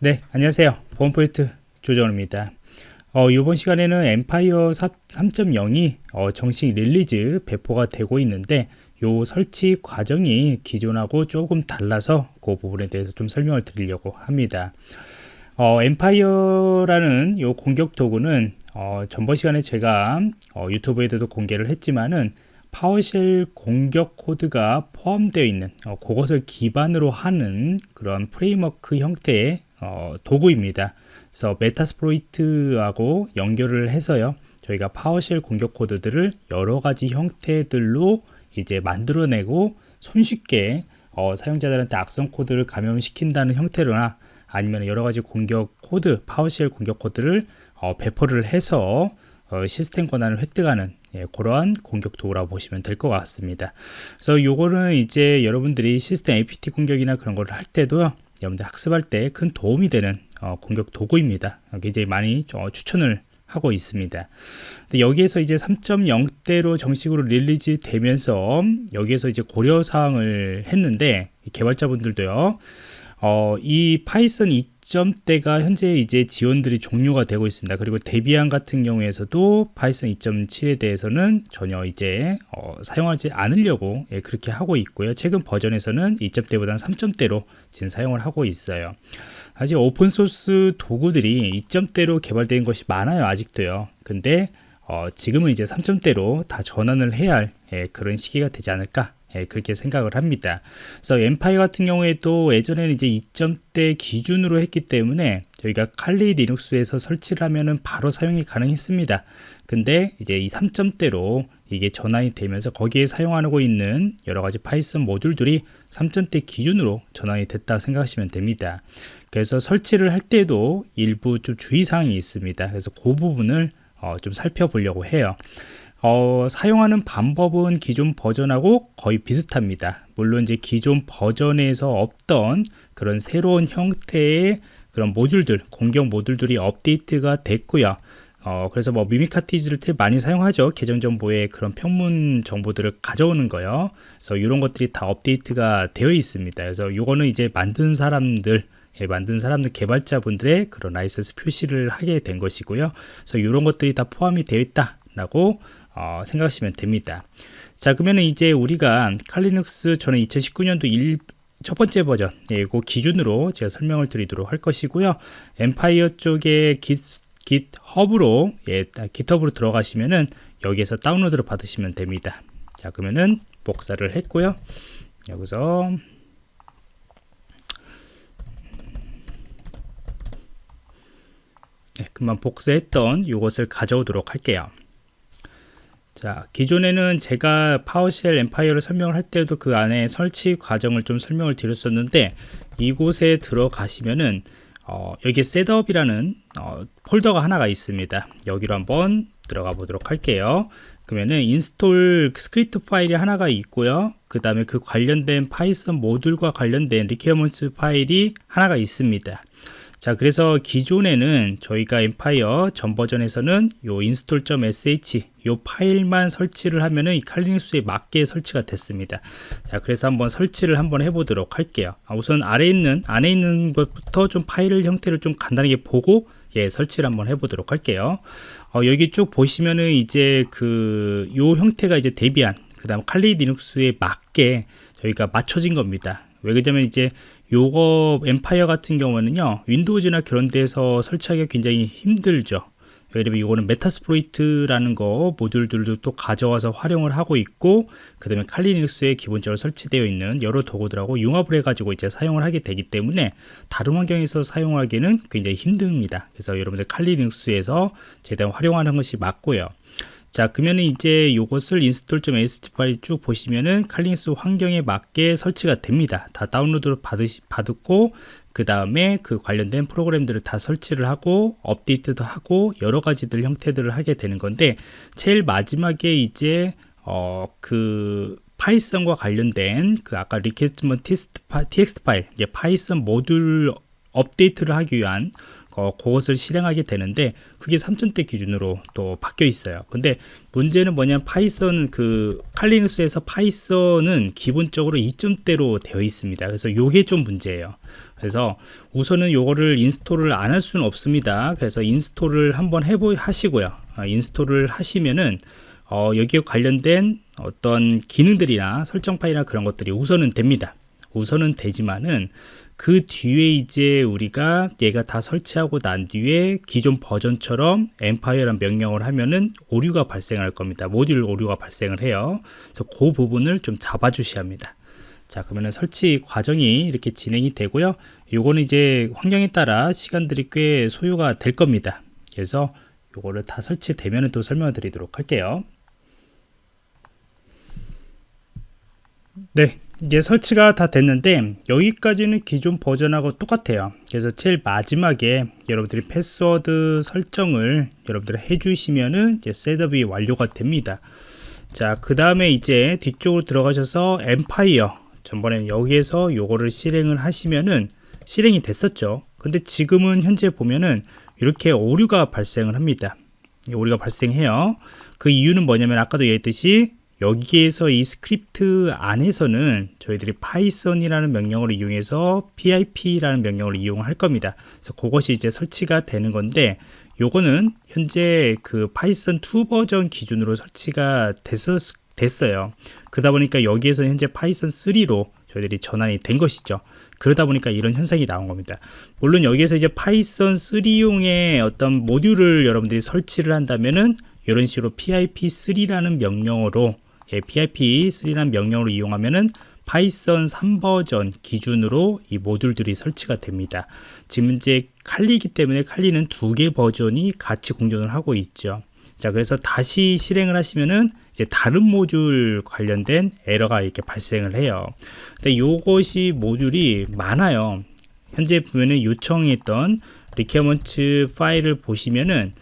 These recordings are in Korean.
네 안녕하세요. 보안프로젝트 조정원입니다. 어, 이번 시간에는 Empire 3.0이 어, 정식 release 배포가 되고 있는데 요 설치 과정이 기존하고 조금 달라서 그 부분에 대해서 좀 설명을 드리려고 합니다. 어, Empire라는 요 공격 도구는 어, 전번 시간에 제가 어, 유튜브에도 공개를 했지만은 PowerShell 공격 코드가 포함되어 있는 어, 그것을 기반으로 하는 그런 framework 형태의 어, 도구입니다. 그래서 Metasploit하고 연결을 해서요. 저희가 PowerShell 공격 코드들을 여러 가지 형태들로 이제 만들어내고 손쉽게 어, 사용자들한테 악성 코드를 감염시킨다는 형태로나 아니면 여러 가지 공격 코드, PowerShell 공격 코드를 어, 배포를 해서 어, 시스템 권한을 획득하는 예, 그러한 공격 도구라고 보시면 될 것 같습니다. 그래서 요거는 이제 여러분들이 시스템 APT 공격이나 그런 걸할 때도 여러분들 학습할 때 큰 도움이 되는 어, 공격 도구입니다. 굉장히 많이 어, 추천을 하고 있습니다. 여기에서 이제 3.0대로 정식으로 release 되면서 여기에서 이제 고려 사항을 했는데 개발자분들도요. 어, 이 Python 2점대가 현재 이제 지원들이 종료가 되고 있습니다. 그리고 Debian 같은 경우에서도 Python 2.7에 대해서는 전혀 이제 어, 사용하지 않으려고 예, 그렇게 하고 있고요. 최근 버전에서는 2점대보다는 3점대로 지금 사용을 하고 있어요. 아직 오픈소스 도구들이 2점대로 개발된 것이 많아요. 아직도요. 근데 어, 지금은 이제 3점대로 다 전환을 해야 할 예, 그런 시기가 되지 않을까 예, 그렇게 생각을 합니다. 그래서 Empire 같은 경우에도 예전에는 이제 2점대 기준으로 했기 때문에 저희가 칼리 리눅스에서 설치를 하면은 바로 사용이 가능했습니다. 근데 이제 이 3점대로 이게 전환이 되면서 거기에 사용하고 있는 여러 가지 Python 모듈들이 3점대 기준으로 전환이 됐다 생각하시면 됩니다. 그래서 설치를 할 때도 일부 좀 주의사항이 있습니다. 그래서 그 부분을 어, 좀 살펴보려고 해요. 어, 사용하는 방법은 기존 버전하고 거의 비슷합니다. 물론 이제 기존 버전에서 없던 그런 새로운 형태의 그런 모듈들, 공격 모듈들이 업데이트가 됐고요. 어, 그래서 뭐 미미카티즈를 많이 사용하죠. 계정 정보에 그런 평문 정보들을 가져오는 거요. 그래서 이런 것들이 다 업데이트가 되어 있습니다. 그래서 이거는 이제 만든 사람들 예, 만든 사람들 개발자분들의 그런 라이센스 표시를 하게 된 것이고요. 그래서 이런 것들이 다 포함이 되어 있다 라고 어, 생각하시면 됩니다. 자 그러면 이제 우리가 칼리눅스 저는 2019년도 1, 첫 번째 버전 예, 그 기준으로 제가 설명을 드리도록 할 것이고요. 엠파이어 쪽에 깃, 깃허브로 예, 깃허브로 들어가시면은 여기에서 다운로드를 받으시면 됩니다. 자 그러면은 복사를 했고요. 여기서 네, 그만 복사했던 이것을 가져오도록 할게요. 자 기존에는 제가 파워쉘 엠파이어를 설명을 할 때도 그 안에 설치 과정을 좀 설명을 드렸었는데 이곳에 들어가시면은 어, 여기에 셋업이라는 어, 폴더가 하나가 있습니다. 여기로 한번 들어가 보도록 할게요. 그러면은 인스톨 스크립트 파일이 하나가 있고요. 그 다음에 그 관련된 파이썬 모듈과 관련된 리퀘어먼트 파일이 하나가 있습니다 자 그래서 기존에는 저희가 엠파이어 전 버전에서는 요 install.sh 요 파일만 설치를 하면은 이 칼리닉스에 맞게 설치가 됐습니다. 자 그래서 한번 설치를 한번 해보도록 할게요. 아, 우선 아래 있는 안에 있는 것부터 좀 파일 형태를 좀 간단하게 보고 예 설치를 한번 해보도록 할게요. 어, 여기 쭉 보시면은 이제 그 요 형태가 이제 데비안 그 다음 칼리 리눅스에 맞게 저희가 맞춰진 겁니다. 왜 그러냐면 이제 요거 엠파이어 같은 경우는요 윈도우즈나 그런 데서 설치하기가 굉장히 힘들죠. 들면 이거는 메타스프로이트라는 거 모듈들도 또 가져와서 활용을 하고 있고 그 다음에 칼리닉스에 기본적으로 설치되어 있는 여러 도구들하고 융합을 해 가지고 이제 사용을 하게 되기 때문에 다른 환경에서 사용하기는 굉장히 힘듭니다. 그래서 여러분들 칼리닉스에서 최대한 활용하는 것이 맞고요 자 그러면 이제 이것을 install.ast 파일 쭉 보시면은 칼리닉스 환경에 맞게 설치가 됩니다. 다 다운로드를 받으시, 받고 그 다음에 그 관련된 프로그램들을 다 설치를 하고 업데이트도 하고 여러 가지들 형태들을 하게 되는 건데 제일 마지막에 이제 어그 파이썬과 관련된 그 아까 리퀘스트먼 txt 파일 이제 파이썬 모듈 업데이트를 하기 위한 어, 그것을 실행하게 되는데 그게 3천대 기준으로 또 바뀌어 있어요. 근데 문제는 뭐냐면 파이썬 그 칼리누스에서 파이썬은 기본적으로 2점대로 되어 있습니다. 그래서 요게 좀 문제예요. 그래서 우선은 요거를 인스톨을 안 할 수는 없습니다. 그래서 인스톨을 한번 해보 하시고요. 어, 인스톨을 하시면은 어, 여기에 관련된 어떤 기능들이나 설정 파일이나 그런 것들이 우선은 됩니다. 우선은 되지만은 그 뒤에 이제 우리가 얘가 다 설치하고 난 뒤에 기존 버전처럼 엠파이어란 명령을 하면은 오류가 발생할 겁니다. 모듈 오류가 발생을 해요. 그래서 그 부분을 좀 잡아 주셔야 합니다. 자 그러면 설치 과정이 이렇게 진행이 되고요. 요거는 이제 환경에 따라 시간들이 꽤 소요가 될 겁니다. 그래서 요거를 다 설치되면 또 설명을 드리도록 할게요. 네 이제 설치가 다 됐는데 여기까지는 기존 버전하고 똑같아요. 그래서 제일 마지막에 여러분들이 패스워드 설정을 여러분들이 해주시면은 이제 셋업이 완료가 됩니다. 자그 다음에 이제 뒤쪽으로 들어가셔서 엠파이어 전번에는 여기에서 요거를 실행을 하시면은 실행이 됐었죠. 근데 지금은 현재 보면은 이렇게 오류가 발생을 합니다. 오류가 발생해요. 그 이유는 뭐냐면 아까도 얘기했듯이 여기에서 이 스크립트 안에서는 저희들이 파이썬이라는 명령을 이용해서 pip라는 명령을 이용할 겁니다. 그래서 그것이 이제 설치가 되는 건데 요거는 현재 그 파이썬 2 버전 기준으로 설치가 됐었, 됐어요. 그러다 보니까 여기에서 현재 파이썬 3로 저희들이 전환이 된 것이죠. 그러다 보니까 이런 현상이 나온 겁니다. 물론 여기에서 이제 파이썬 3용의 어떤 모듈을 여러분들이 설치를 한다면은 이런 식으로 pip3라는 명령어로 예, pip3라는 명령으로 이용하면은 파이썬 3버전 기준으로 이 모듈들이 설치가 됩니다. 지금 이제 칼리기 때문에 칼리는 두 개 버전이 같이 공존을 하고 있죠. 자, 그래서 다시 실행을 하시면은 이제 다른 모듈 관련된 에러가 이렇게 발생을 해요. 근데 요것이 모듈이 많아요. 현재 보면은 요청했던 리퀘어먼트 파일을 보시면은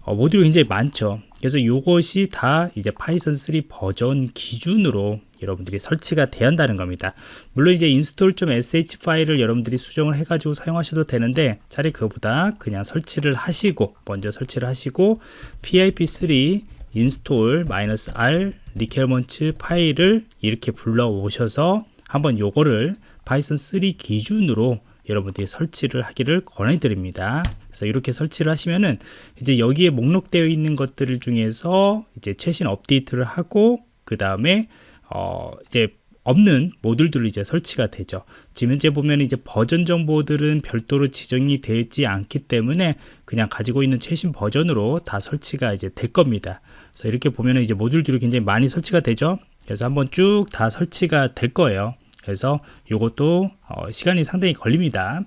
어, 모듈이 굉장히 많죠. 그래서 이것이 다 이제 파이썬 3 버전 기준으로 여러분들이 설치가 돼야 한다는 겁니다. 물론 이제 install.sh 파일을 여러분들이 수정을 해 가지고 사용하셔도 되는데 차라리 그거보다 그냥 설치를 하시고 먼저 설치를 하시고 pip3 install-r requirements 파일을 이렇게 불러 오셔서 한번 요거를 파이썬 3 기준으로 여러분들이 설치를 하기를 권해드립니다. 그래서 이렇게 설치를 하시면은 이제 여기에 목록되어 있는 것들 중에서 이제 최신 업데이트를 하고 그 다음에 어 이제 없는 모듈들을 이제 설치가 되죠. 지금 현재 보면 이제 버전 정보들은 별도로 지정이 되지 않기 때문에 그냥 가지고 있는 최신 버전으로 다 설치가 이제 될 겁니다. 그래서 이렇게 보면 이제 모듈들이 굉장히 많이 설치가 되죠. 그래서 한번 쭉 다 설치가 될 거예요. 그래서 이것도 어, 시간이 상당히 걸립니다.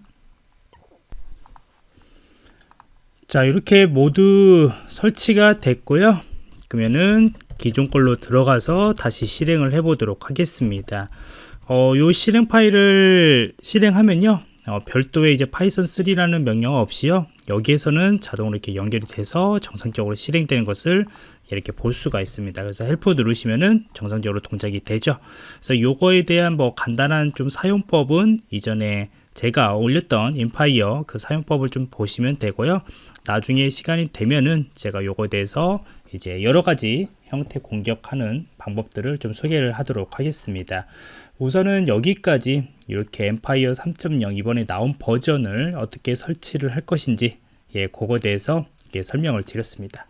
자 이렇게 모두 설치가 됐고요. 그러면은 기존 걸로 들어가서 다시 실행을 해 보도록 하겠습니다. 어, 요 실행 파일을 실행하면요. 어, 별도의 이제 파이썬 3라는 명령 없이요. 여기에서는 자동으로 이렇게 연결이 돼서 정상적으로 실행되는 것을 이렇게 볼 수가 있습니다. 그래서 help 누르시면은 정상적으로 동작이 되죠. 그래서 요거에 대한 뭐 간단한 좀 사용법은 이전에 제가 올렸던 인파이어 그 사용법을 좀 보시면 되고요. 나중에 시간이 되면은 제가 요거에 대해서 이제 여러 가지 형태 공격하는 방법들을 좀 소개를 하도록 하겠습니다. 우선은 여기까지 이렇게 Empire 3.0 이번에 나온 버전을 어떻게 설치를 할 것인지 예, 그거에 대해서 설명을 드렸습니다.